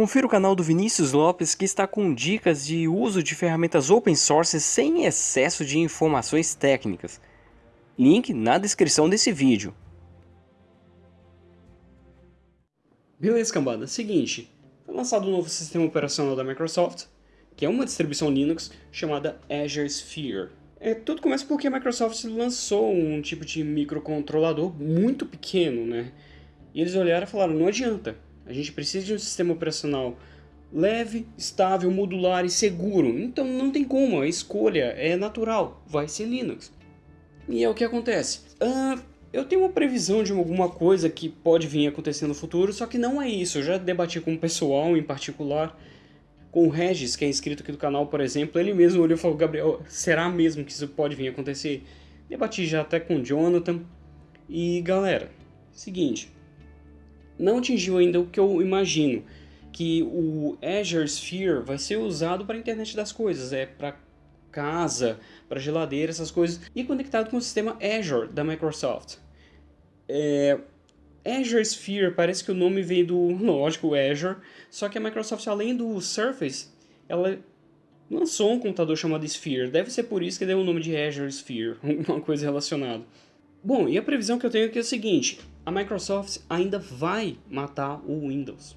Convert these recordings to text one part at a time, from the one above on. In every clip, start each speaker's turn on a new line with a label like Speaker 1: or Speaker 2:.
Speaker 1: Confira o canal do Vinícius Lopes que está com dicas de uso de ferramentas open source sem excesso de informações técnicas. Link na descrição desse vídeo.
Speaker 2: Beleza, cambada. Seguinte, foi lançado um novo sistema operacional da Microsoft, que é uma distribuição Linux chamada Azure Sphere. É, tudo começa porque a Microsoft lançou um tipo de microcontrolador muito pequeno, né? E eles olharam e falaram, não adianta, a gente precisa de um sistema operacional leve, estável, modular e seguro. Então não tem como, a escolha é natural, vai ser Linux. E é o que acontece. Uh, eu tenho uma previsão de alguma coisa que pode vir acontecer no futuro, só que não é isso. Eu já debati com o pessoal em particular, com o Regis, que é inscrito aqui do canal, por exemplo. Ele mesmo olhou e falou, Gabriel, será mesmo que isso pode vir acontecer? Debati já até com o Jonathan. E galera, seguinte, não atingiu ainda o que eu imagino, que o Azure Sphere vai ser usado para a internet das coisas, é para casa, para geladeira, essas coisas, e conectado com o sistema Azure da Microsoft. É, Azure Sphere, parece que o nome veio do, lógico, Azure, só que a Microsoft, além do Surface, ela lançou um computador chamado Sphere. Deve ser por isso que deu o nome de Azure Sphere, alguma coisa relacionada. Bom, e a previsão que eu tenho aqui é o seguinte, a Microsoft ainda vai matar o Windows.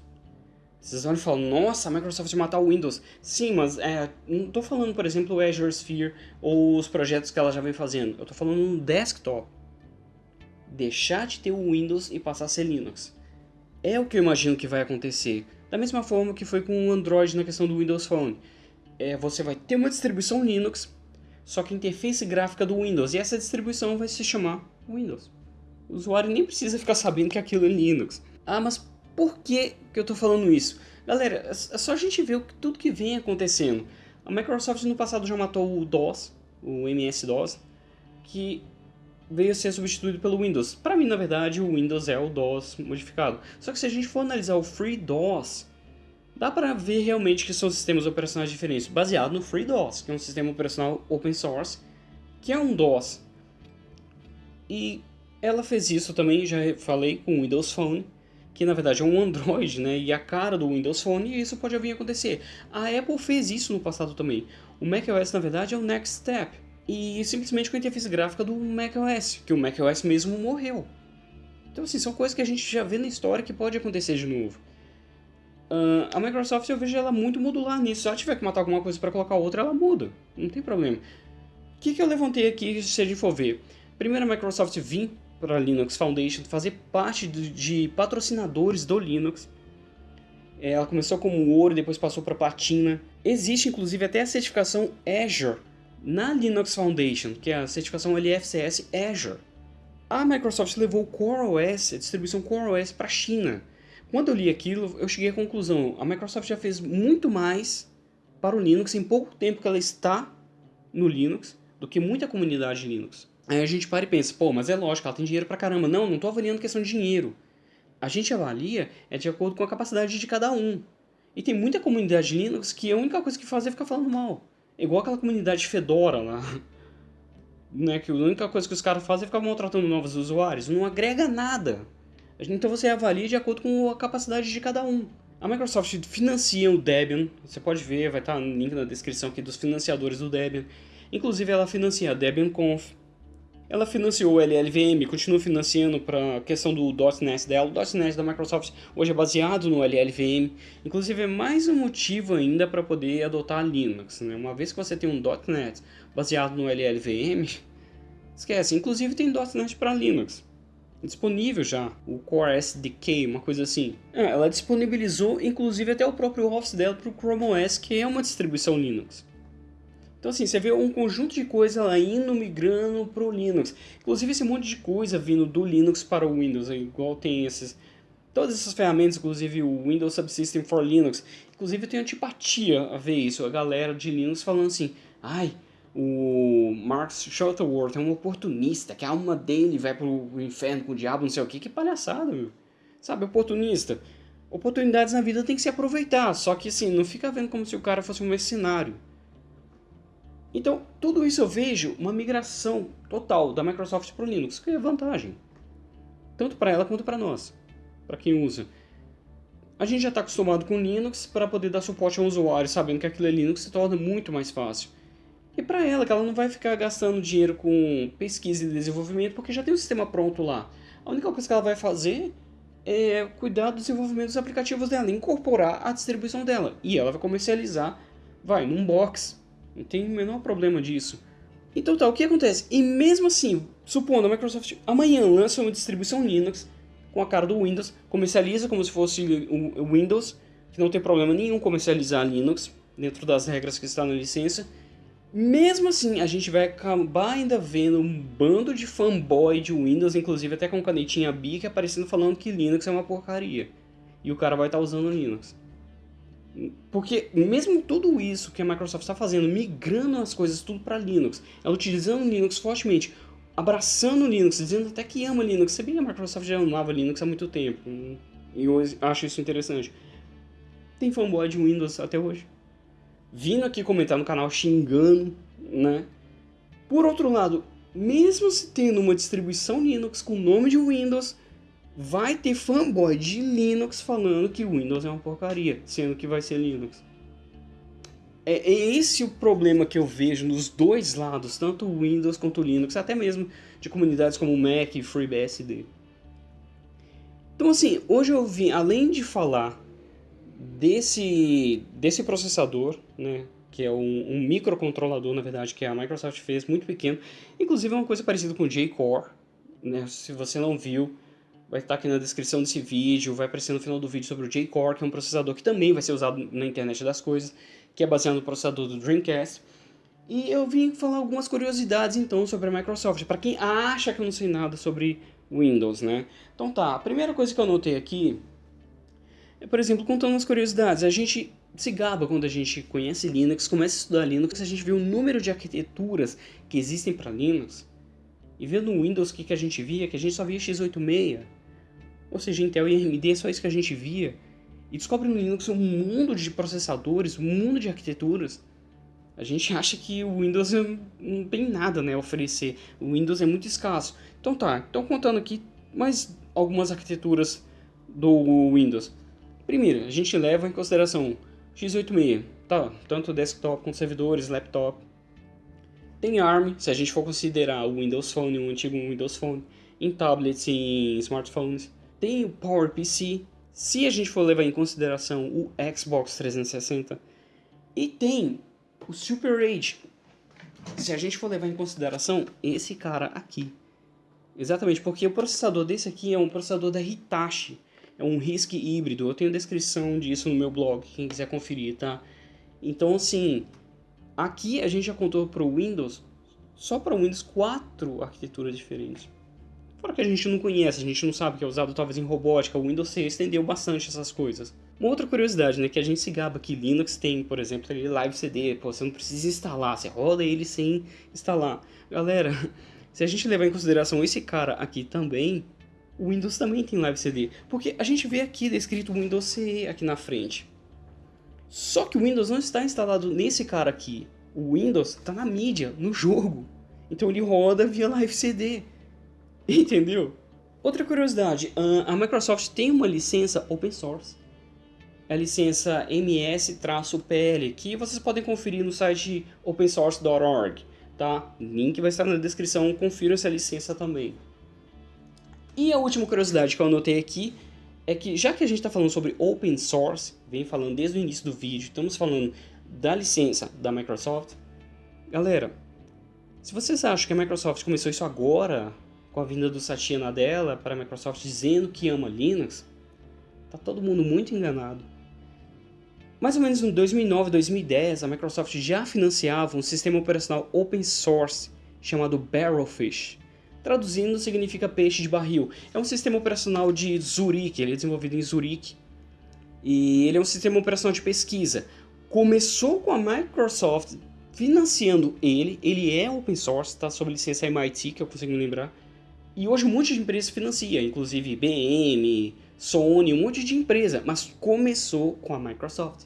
Speaker 2: Vocês vão falar, nossa, a Microsoft vai matar o Windows. Sim, mas é, não estou falando, por exemplo, o Azure Sphere ou os projetos que ela já vem fazendo. Eu estou falando no desktop. Deixar de ter o Windows e passar a ser Linux. É o que eu imagino que vai acontecer. Da mesma forma que foi com o Android na questão do Windows Phone. É, você vai ter uma distribuição Linux, só que a interface gráfica do Windows. E essa distribuição vai se chamar Windows. O usuário nem precisa ficar sabendo que aquilo é Linux. Ah, mas por que, que eu estou falando isso? Galera, é, é só a gente ver tudo que vem acontecendo. A Microsoft no passado já matou o DOS, o MS-DOS, que veio a ser substituído pelo Windows. Para mim, na verdade, o Windows é o DOS modificado. Só que se a gente for analisar o FreeDOS, dá para ver realmente que são sistemas operacionais diferentes, baseado no FreeDOS, que é um sistema operacional open source, que é um DOS. E ela fez isso também, já falei, com o Windows Phone, que na verdade é um Android, né, e a cara do Windows Phone, e isso pode vir a acontecer. A Apple fez isso no passado também. O macOS, na verdade, é o Next Step, e simplesmente com a interface gráfica do macOS, que o macOS mesmo morreu. Então, assim, são coisas que a gente já vê na história que pode acontecer de novo. Uh, a Microsoft, eu vejo ela muito modular nisso. Se ela tiver que matar alguma coisa para colocar outra, ela muda. Não tem problema. O que, que eu levantei aqui, se a gente for ver? Primeiro, a Microsoft Vim para a Linux Foundation, fazer parte de, de patrocinadores do Linux. É, ela começou como ouro, depois passou para platina. Existe inclusive até a certificação Azure na Linux Foundation, que é a certificação LFCS Azure. A Microsoft levou o CoreOS, a distribuição CoreOS para a China. Quando eu li aquilo, eu cheguei à conclusão, a Microsoft já fez muito mais para o Linux em pouco tempo que ela está no Linux do que muita comunidade Linux. Aí a gente para e pensa, pô, mas é lógico, ela tem dinheiro pra caramba. Não, não tô avaliando questão de dinheiro. A gente avalia é de acordo com a capacidade de cada um. E tem muita comunidade Linux que a única coisa que faz é ficar falando mal. Igual aquela comunidade Fedora lá. Né, que a única coisa que os caras fazem é ficar maltratando novos usuários. Não agrega nada. Então você avalia de acordo com a capacidade de cada um. A Microsoft financia o Debian. Você pode ver, vai estar no link na descrição aqui dos financiadores do Debian. Inclusive ela financia a Debian Conf, ela financiou o LLVM, continua financiando para a questão do .NET dela. O .NET da Microsoft hoje é baseado no LLVM. Inclusive é mais um motivo ainda para poder adotar Linux. Né? Uma vez que você tem um .NET baseado no LLVM, esquece. Inclusive tem .NET para Linux. Disponível já, o Core SDK, uma coisa assim. É, ela disponibilizou inclusive até o próprio Office dela para o Chrome OS, que é uma distribuição Linux. Então assim, você vê um conjunto de coisa indo migrando para o Linux. Inclusive esse monte de coisa vindo do Linux para o Windows, igual tem esses... Todas essas ferramentas, inclusive o Windows Subsystem for Linux. Inclusive eu tenho antipatia a ver isso, a galera de Linux falando assim, ai, o Mark Shuttleworth é um oportunista, que a alma dele vai pro inferno com o diabo, não sei o que, que palhaçada, meu. Sabe, oportunista. Oportunidades na vida tem que se aproveitar, só que assim, não fica vendo como se o cara fosse um mercenário. Então, tudo isso eu vejo uma migração total da Microsoft para o Linux, que é vantagem. Tanto para ela quanto para nós, para quem usa. a gente já está acostumado com Linux para poder dar suporte ao usuário, sabendo que aquilo é Linux se torna muito mais fácil. E para ela, que ela não vai ficar gastando dinheiro com pesquisa e desenvolvimento, porque já tem o sistema pronto lá. A única coisa que ela vai fazer é cuidar do desenvolvimento dos aplicativos dela, incorporar a distribuição dela. E ela vai comercializar, vai, num box. Não tem o menor problema disso. Então tá, o que acontece? E mesmo assim, supondo a Microsoft amanhã lança uma distribuição Linux com a cara do Windows, comercializa como se fosse o Windows, que não tem problema nenhum comercializar Linux, dentro das regras que está na licença, mesmo assim, a gente vai acabar ainda vendo um bando de fanboy de Windows, inclusive até com canetinha Bic, aparecendo falando que Linux é uma porcaria. E o cara vai estar tá usando Linux. Porque mesmo tudo isso que a Microsoft está fazendo, migrando as coisas tudo para Linux, ela utilizando Linux fortemente, abraçando Linux, dizendo até que ama Linux, se bem que a Microsoft já amava Linux há muito tempo, e eu acho isso interessante. Tem fanboy de Windows até hoje vindo aqui comentar no canal xingando, né? Por outro lado, mesmo se tendo uma distribuição Linux com o nome de Windows, vai ter fanboy de Linux falando que o Windows é uma porcaria, sendo que vai ser Linux. É, é esse o problema que eu vejo nos dois lados, tanto o Windows quanto Linux, até mesmo de comunidades como Mac e FreeBSD. Então assim, hoje eu vim, além de falar desse, desse processador, né, que é um, um, microcontrolador, na verdade, que a Microsoft fez, muito pequeno. Inclusive é uma coisa parecida com o J-Core, né, se você não viu, vai estar aqui na descrição desse vídeo, vai aparecer no final do vídeo sobre o J-Core, que é um processador que também vai ser usado na internet das coisas, que é baseado no processador do Dreamcast. E eu vim falar algumas curiosidades, então, sobre a Microsoft, para quem acha que eu não sei nada sobre Windows, né? Então tá, a primeira coisa que eu notei aqui é, por exemplo, contando umas curiosidades, a gente se gaba quando a gente conhece Linux, começa a estudar Linux, a gente vê o número de arquiteturas que existem para Linux, e vendo no Windows o que, que a gente via, que a gente só via x86, ou seja, Intel e AMD, é só isso que a gente via, e descobre no Linux um mundo de processadores, um mundo de arquiteturas, a gente acha que o Windows não tem nada né, a oferecer, o Windows é muito escasso. Então tá, estou contando aqui mais algumas arquiteturas do Windows. Primeiro, a gente leva em consideração x86, tá? Tanto desktop quanto servidores, laptop. Tem ARM, se a gente for considerar o Windows Phone, o antigo Windows Phone, em tablets e em smartphones. Tem o PowerPC, se a gente for levar em consideração o Xbox 360. E tem o Super Age, se a gente for levar em consideração esse cara aqui. Exatamente, porque o processador desse aqui é um processador da Hitachi é um RISC híbrido. Eu tenho descrição disso no meu blog, quem quiser conferir, tá? Então, assim, aqui a gente já contou para o Windows, só para o Windows, quatro arquiteturas diferentes. Fora que a gente não conhece, a gente não sabe que é usado talvez em robótica, o Windows 6 estendeu bastante essas coisas. Uma outra curiosidade, né, que a gente se gaba que Linux tem, por exemplo, ele Live CD, pô, você não precisa instalar, você roda ele sem instalar. Galera, se a gente levar em consideração esse cara aqui também, o Windows também tem Live CD, porque a gente vê aqui descrito Windows CE aqui na frente. Só que o Windows não está instalado nesse cara aqui. O Windows está na mídia, no jogo. Então ele roda via Live CD. Entendeu? Outra curiosidade, a Microsoft tem uma licença open source. É a licença MS-PL, que vocês podem conferir no site opensource.org, tá? Link vai estar na descrição, confira essa licença também. E a última curiosidade que eu anotei aqui é que já que a gente está falando sobre open source, vem falando desde o início do vídeo, estamos falando da licença da Microsoft, galera, se vocês acham que a Microsoft começou isso agora, com a vinda do Satya Nadella para a Microsoft dizendo que ama Linux, tá todo mundo muito enganado. Mais ou menos em 2009, 2010, a Microsoft já financiava um sistema operacional open source chamado Barrelfish, Traduzindo, significa peixe de barril. É um sistema operacional de Zurique, ele é desenvolvido em Zurique. E ele é um sistema operacional de pesquisa. Começou com a Microsoft financiando ele, ele é open source, está sob licença MIT, que eu consigo me lembrar. E hoje um monte de empresas financia, inclusive IBM, Sony, um monte de empresa, mas começou com a Microsoft.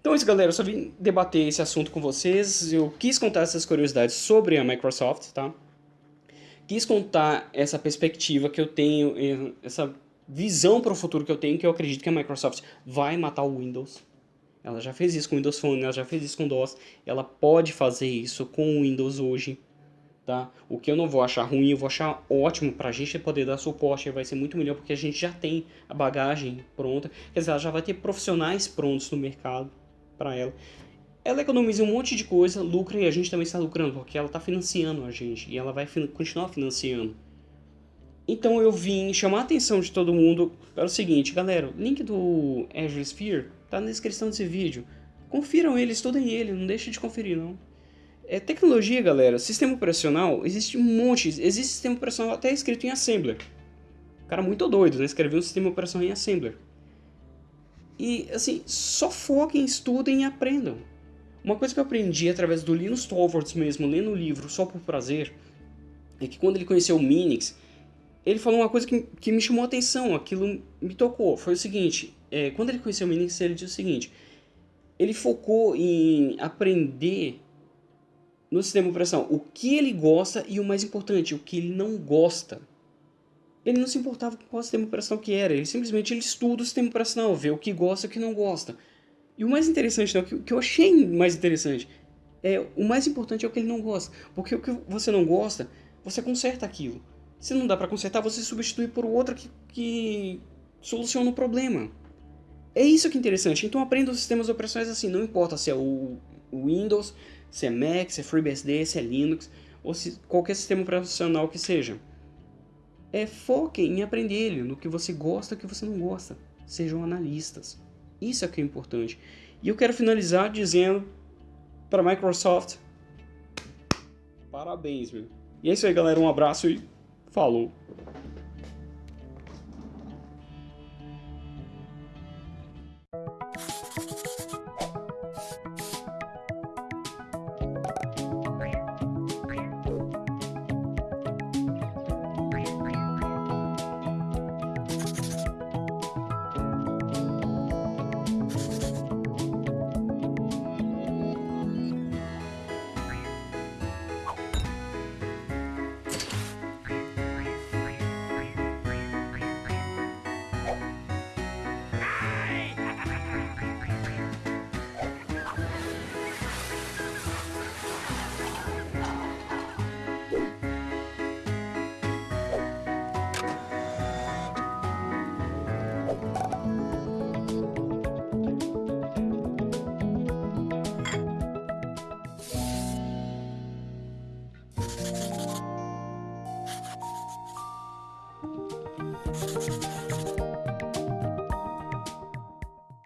Speaker 2: Então é isso galera, eu só vim debater esse assunto com vocês, eu quis contar essas curiosidades sobre a Microsoft, tá? Quis contar essa perspectiva que eu tenho, essa visão para o futuro que eu tenho, que eu acredito que a Microsoft vai matar o Windows. Ela já fez isso com o Windows Phone, ela já fez isso com o DOS, ela pode fazer isso com o Windows hoje. Tá? O que eu não vou achar ruim, eu vou achar ótimo para a gente poder dar suporte, vai ser muito melhor porque a gente já tem a bagagem pronta, quer dizer, ela já vai ter profissionais prontos no mercado para ela. Ela economiza um monte de coisa, lucra e a gente também está lucrando, porque ela está financiando a gente e ela vai continuar financiando. Então eu vim chamar a atenção de todo mundo para o seguinte, galera, o link do Azure Sphere está na descrição desse vídeo. Confiram ele, estudem ele, não deixe de conferir não. É, tecnologia, galera, sistema operacional, existe um monte, existe sistema operacional até escrito em Assembler. Cara muito doido, né? Escreveu um sistema operacional em Assembler. E, assim, só foquem, estudem e aprendam. Uma coisa que eu aprendi através do Linus Torvalds mesmo, lendo o livro só por prazer, é que quando ele conheceu o Minix, ele falou uma coisa que, que me chamou a atenção, aquilo me tocou. Foi o seguinte, é, quando ele conheceu o Minix, ele disse o seguinte, ele focou em aprender no sistema operacional o que ele gosta e o mais importante, o que ele não gosta. Ele não se importava com qual sistema operacional que era, ele simplesmente ele estuda o sistema operacional, vê o que gosta e o que não gosta. E o mais interessante, né, o que eu achei mais interessante, é o mais importante é o que ele não gosta. Porque o que você não gosta, você conserta aquilo. Se não dá para consertar, você substitui por outra que, que soluciona o problema. É isso que é interessante. Então aprenda os sistemas operacionais assim, não importa se é o Windows, se é Mac, se é FreeBSD, se é Linux, ou se qualquer sistema operacional que seja. É foquem em aprender ele, no que você gosta e o que você não gosta. Sejam analistas. Isso é que é importante. E eu quero finalizar dizendo para a Microsoft, parabéns, meu. E é isso aí, galera. Um abraço e falou.